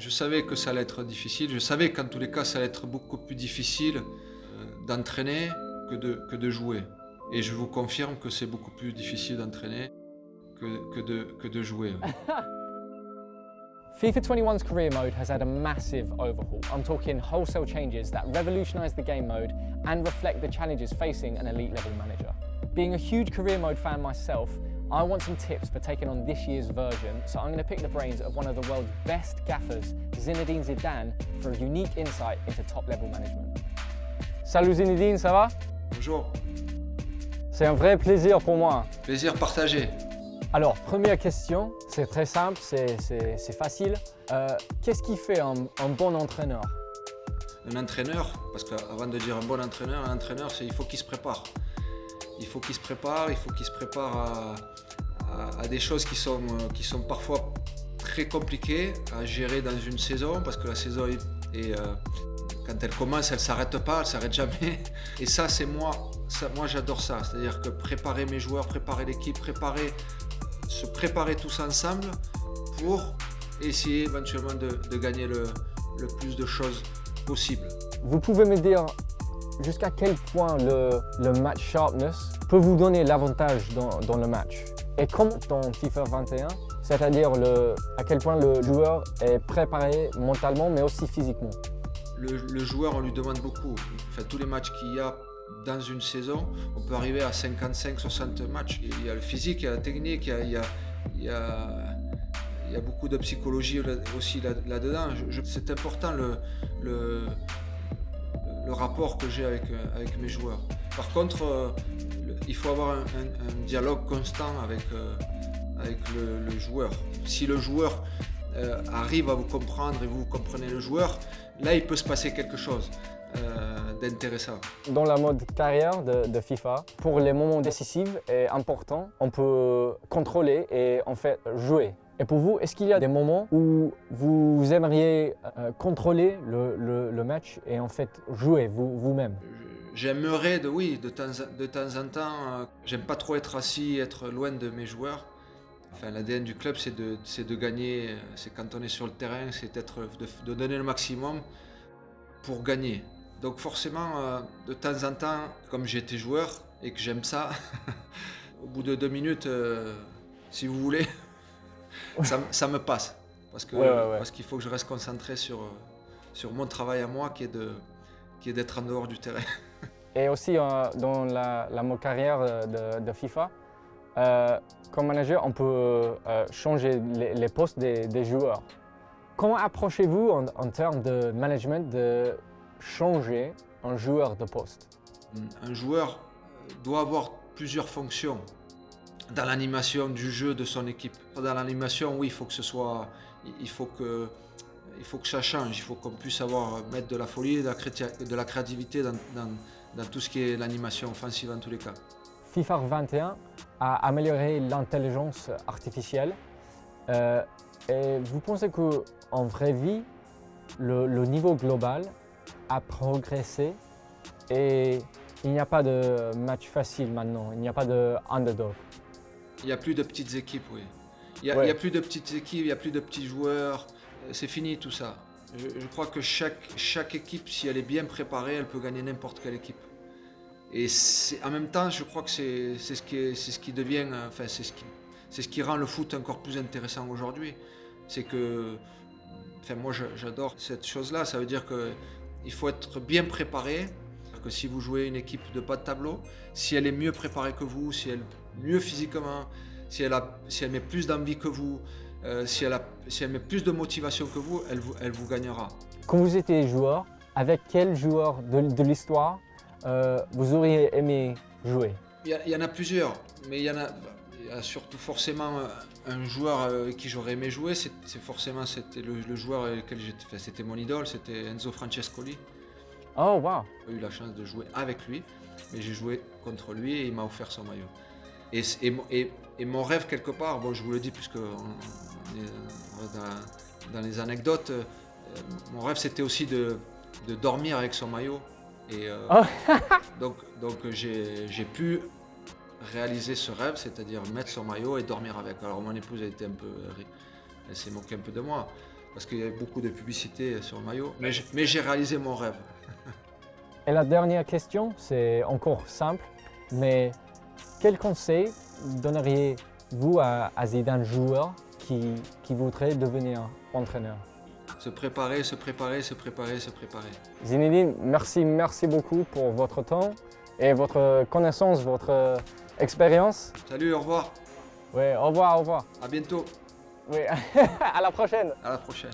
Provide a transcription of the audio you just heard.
Je savais que ça allait être difficile, je savais qu'en tous les cas ça allait être beaucoup plus difficile euh, d'entraîner que de, que de jouer. Et je vous confirme que c'est beaucoup plus difficile d'entraîner que, que, de, que de jouer. FIFA 21's career mode has had a massive overhaul. I'm talking wholesale changes that revolutionise the game mode and reflect the challenges facing an elite level manager. Being a huge career mode fan myself, I want some tips for taking on this year's version, so I'm going to pick the brains of one of the world's best gaffers, Zinedine Zidane, for a unique insight into top level management. Salut Zinedine, ça va? Bonjour, C'est un vrai plaisir pour moi. plaisir partagé. Alors, première question, c'est très simple, c'est- facile. Euh, Qu'est-ce qui fait un, un bon entraîneur? Un entraîneur, parce qu'avant de dire un bon entraîneur, un entraîneur, il faut qu'il se prépare. Il faut qu'il se prépare, il faut qu'il se prépare à, à- des choses qui sont, qui sont parfois très compliquées à gérer dans une saison, parce que la saison, est, euh, quand elle commence, elle ne s'arrête pas, elle ne s'arrête jamais. Et ça, c'est moi, ça, moi j'adore ça. C'est-à-dire que préparer mes joueurs, préparer l'équipe, préparer, se préparer tous ensemble pour essayer éventuellement de, de gagner le, le plus de choses possible. Vous pouvez me dire jusqu'à quel point le, le match sharpness peut vous donner l'avantage dans, dans le match Et comme dans FIFA 21, c'est-à-dire à quel point le joueur est préparé mentalement mais aussi physiquement. Le, joueur, on lui demande beaucoup. Enfin, tous les matchs qu'il y a dans une saison, on peut arriver à 55-60 matchs. Il y a le physique, il y a la technique, il y a, il y a- il y a- beaucoup de psychologie aussi là- là-dedans. C'est important le, le, le rapport que j'ai avec, avec mes joueurs. Par contre, euh, il faut avoir un, un- un dialogue constant avec, euh, avec le, le joueur. Si le joueur euh, arrive à vous comprendre et vous comprenez le joueur, là il peut se passer quelque chose euh, d'intéressant. Dans la mode carrière de, de FIFA, pour les moments décisifs et importants, on peut contrôler et en fait jouer. Et pour vous, est-ce qu'il y a des moments où vous aimeriez euh, contrôler le, le- le match et en fait jouer vous- vous-même? J'aimerais, de, oui, de temps, en- de temps en temps, euh, j'aime pas trop être assis, être loin de mes joueurs. Enfin, l'ADN du club, c'est de, c'est de gagner, c'est quand on est sur le terrain, c'est d'être, de, de donner le maximum pour gagner. Donc forcément, euh, de temps en temps, comme été joueur et que j'aime ça, au bout de deux minutes, euh, si vous voulez, ça, me- ça me passe. Parce que- Ouais, ouais, ouais. parce qu'il faut que je reste concentré sur, sur mon travail à moi, qui est de, qui est d'être en dehors du terrain. Et aussi euh, dans la, carrière euh, de, de FIFA, euh, comme manager, on peut euh, changer les, les postes des, des joueurs. Comment approchez-vous en, en termes de management de changer un joueur de poste? Un joueur doit avoir plusieurs fonctions dans l'animation du jeu de son équipe. Dans l'animation, oui, il faut que ce soit, il faut que, il faut que ça change. Il faut qu'on puisse avoir mettre de la folie, et de la, créati- de la créativité dans, dans- dans tout ce qui est l'animation offensive en tous les cas. FIFA 21 a amélioré l'intelligence artificielle. Euh, et vous pensez qu'en vraie vie, le, le niveau global a progressé et il n'y a pas de match facile maintenant, il n'y a pas de underdog? Il n'y a plus de petites équipes, oui. Il n'y a, Ouais. a plus de petites équipes, il n'y a plus de petits joueurs. C'est fini tout ça. Je, crois que chaque, chaque équipe, si elle est bien préparée, elle peut gagner n'importe quelle équipe. Et en même temps, je crois que c'est ce, qui ce qui devient, enfin, c'est ce, qui- ce qui rend le foot encore plus intéressant aujourd'hui. C'est que, enfin, moi j'adore cette chose-là. Ça veut dire qu'il faut être bien préparé. Que si vous jouez une équipe de bas de tableau, si elle est mieux préparée que vous, si elle est mieux physiquement, si elle, a, si elle met plus d'envie que vous, euh, si, elle a, si elle met plus de motivation que vous, elle vous, elle vous gagnera. Quand vous étiez joueur, avec quel joueur de, de l'histoire euh, vous auriez aimé jouer? Il y, a- il y en a plusieurs, mais il y en a, il y a surtout forcément euh, un joueur avec qui j'aurais aimé jouer. C'est forcément c'était le, le joueur avec lequel j'étais, c'était mon idole, c'était Enzo Francescoli. Oh wow J'ai eu la chance de jouer avec lui, mais j'ai joué contre lui et il m'a offert son maillot. Et, et- et mon rêve quelque part, bon je vous le dis puisque on, reste dans, dans les anecdotes, euh, mon rêve c'était aussi de, de dormir avec son maillot. Et euh, Oh. donc, donc j'ai pu réaliser ce rêve, c'est-à-dire mettre son maillot et dormir avec. Alors mon épouse a été un peu, elle s'est moquée un peu de moi, parce qu'il y avait beaucoup de publicité sur le maillot. Mais j'ai réalisé mon rêve. Et la dernière question, c'est encore simple, mais quel conseil donneriez-vous à, à Zidane joueur qui, qui voudrait devenir entraîneur Se préparer, se préparer, se préparer, se préparer. Zinedine, merci, merci beaucoup pour votre temps et votre connaissance, votre expérience. Salut, au revoir, Oui, au revoir, au revoir. à bientôt, Oui, à la prochaine. à la prochaine.